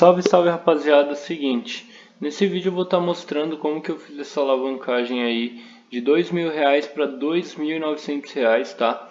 Salve, salve rapaziada, seguinte, nesse vídeo eu vou estar tá mostrando como que eu fiz essa alavancagem aí de mil reais para dois mil novecentos reais, tá?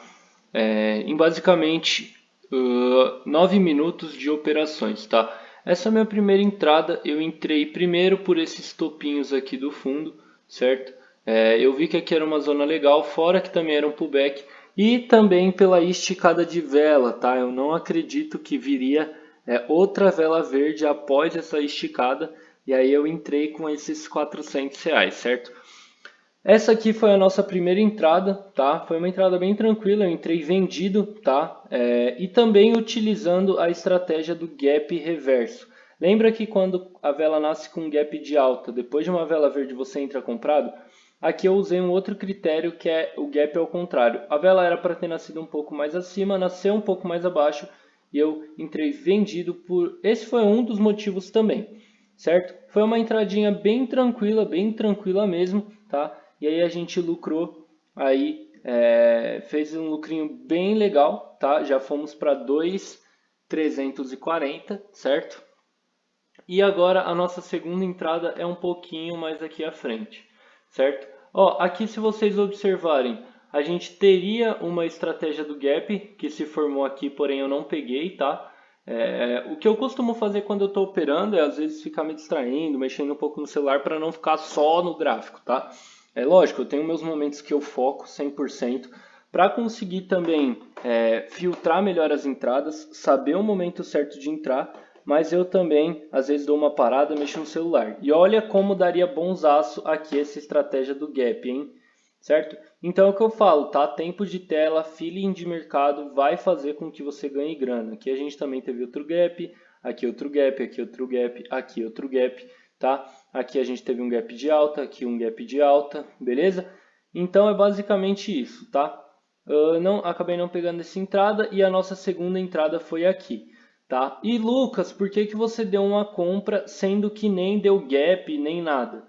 É, em basicamente uh, nove minutos de operações, tá? Essa é a minha primeira entrada, eu entrei primeiro por esses topinhos aqui do fundo, certo? É, eu vi que aqui era uma zona legal, fora que também era um pullback, e também pela esticada de vela, tá? Eu não acredito que viria é, outra vela verde após essa esticada e aí eu entrei com esses 400 reais, certo? Essa aqui foi a nossa primeira entrada, tá? Foi uma entrada bem tranquila, eu entrei vendido, tá? É, e também utilizando a estratégia do gap reverso. Lembra que quando a vela nasce com um gap de alta, depois de uma vela verde você entra comprado? Aqui eu usei um outro critério que é o gap ao contrário. A vela era para ter nascido um pouco mais acima, nasceu um pouco mais abaixo e eu entrei vendido por... Esse foi um dos motivos também, certo? Foi uma entradinha bem tranquila, bem tranquila mesmo, tá? E aí a gente lucrou aí, é, fez um lucrinho bem legal, tá? Já fomos para 2,340, certo? E agora a nossa segunda entrada é um pouquinho mais aqui à frente, certo? Ó, aqui se vocês observarem, a gente teria uma estratégia do gap que se formou aqui, porém eu não peguei, tá? É, o que eu costumo fazer quando eu estou operando é às vezes ficar me distraindo, mexendo um pouco no celular para não ficar só no gráfico, tá? É lógico, eu tenho meus momentos que eu foco 100% para conseguir também é, filtrar melhor as entradas, saber o momento certo de entrar, mas eu também às vezes dou uma parada, mexo no celular. E olha como daria bonsaço aqui essa estratégia do gap, hein? Certo? Então é o que eu falo, tá? Tempo de tela, feeling de mercado vai fazer com que você ganhe grana. Aqui a gente também teve outro gap, aqui outro gap, aqui outro gap, aqui outro gap, tá? Aqui a gente teve um gap de alta, aqui um gap de alta, beleza? Então é basicamente isso, tá? Uh, não, acabei não pegando essa entrada e a nossa segunda entrada foi aqui, tá? E Lucas, por que, que você deu uma compra sendo que nem deu gap, nem nada?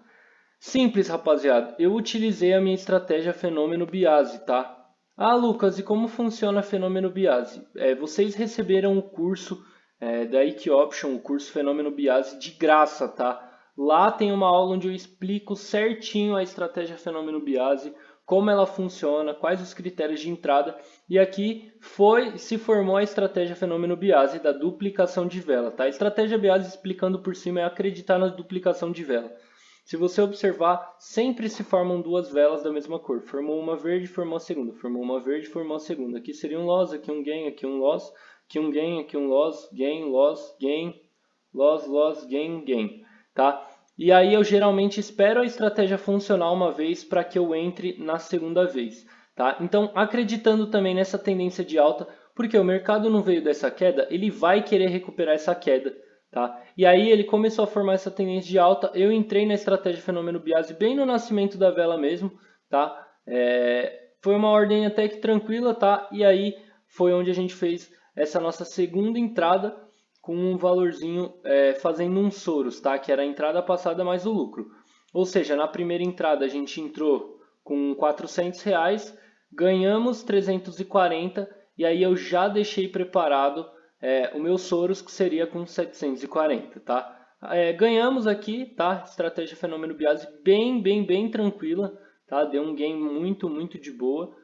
Simples, rapaziada. Eu utilizei a minha estratégia Fenômeno Biase, tá? Ah, Lucas, e como funciona Fenômeno Biase? É, vocês receberam o curso é, da Option, o curso Fenômeno Biase, de graça, tá? Lá tem uma aula onde eu explico certinho a estratégia Fenômeno Biase, como ela funciona, quais os critérios de entrada. E aqui foi se formou a estratégia Fenômeno Biase da duplicação de vela, tá? A estratégia Biase, explicando por cima, é acreditar na duplicação de vela. Se você observar, sempre se formam duas velas da mesma cor. Formou uma verde, formou a segunda. Formou uma verde, formou a segunda. Aqui seria um loss, aqui um gain, aqui um loss. Aqui um gain, aqui um loss, gain, loss, gain, loss, loss, gain, gain. Tá? E aí eu geralmente espero a estratégia funcionar uma vez para que eu entre na segunda vez. Tá? Então, acreditando também nessa tendência de alta, porque o mercado não veio dessa queda, ele vai querer recuperar essa queda. Tá? E aí ele começou a formar essa tendência de alta. Eu entrei na estratégia fenômeno Biase bem no nascimento da vela mesmo. Tá? É, foi uma ordem até que tranquila. Tá? E aí foi onde a gente fez essa nossa segunda entrada com um valorzinho é, fazendo um Soros, tá? que era a entrada passada mais o lucro. Ou seja, na primeira entrada a gente entrou com 400 reais, ganhamos 340 e aí eu já deixei preparado é, o meu Soros que seria com 740, tá? É, ganhamos aqui, tá? Estratégia fenômeno Biase bem, bem, bem tranquila, tá? Deu um gain muito, muito de boa.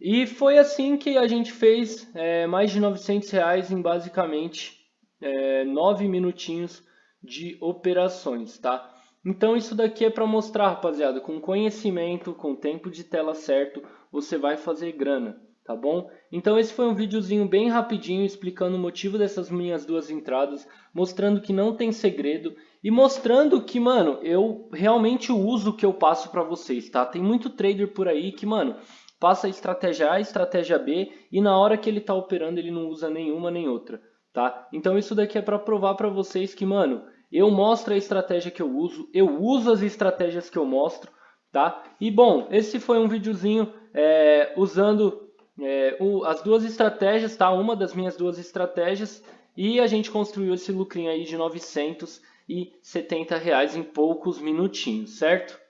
E foi assim que a gente fez é, mais de 900 reais em basicamente é, 9 minutinhos de operações, tá? Então isso daqui é para mostrar, rapaziada, com conhecimento, com tempo de tela certo, você vai fazer grana tá bom? Então esse foi um videozinho bem rapidinho explicando o motivo dessas minhas duas entradas, mostrando que não tem segredo e mostrando que, mano, eu realmente uso o que eu passo para vocês, tá? Tem muito trader por aí que, mano, passa estratégia A, estratégia B e na hora que ele tá operando ele não usa nenhuma nem outra, tá? Então isso daqui é para provar para vocês que, mano, eu mostro a estratégia que eu uso, eu uso as estratégias que eu mostro, tá? E bom, esse foi um videozinho é, usando é, o, as duas estratégias, tá? Uma das minhas duas estratégias e a gente construiu esse lucrinho aí de 970 reais em poucos minutinhos, certo?